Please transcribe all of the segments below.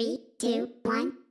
Three, two, one.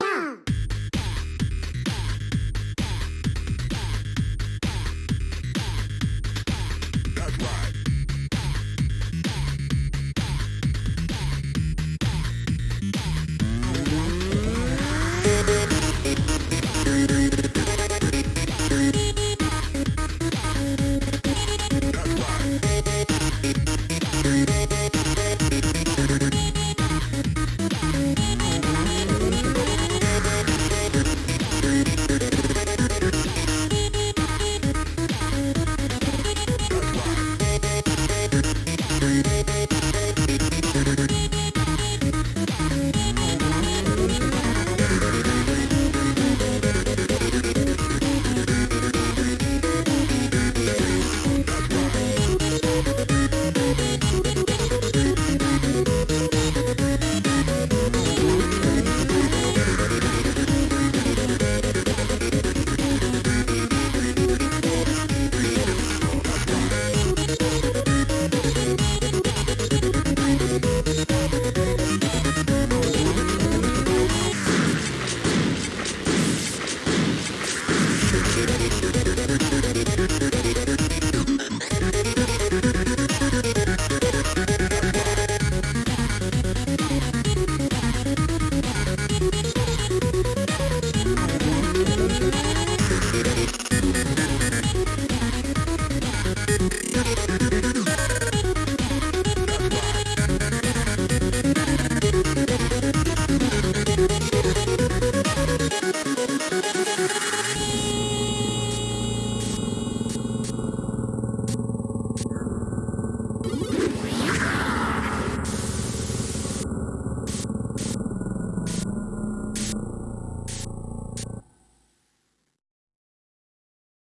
Thank you.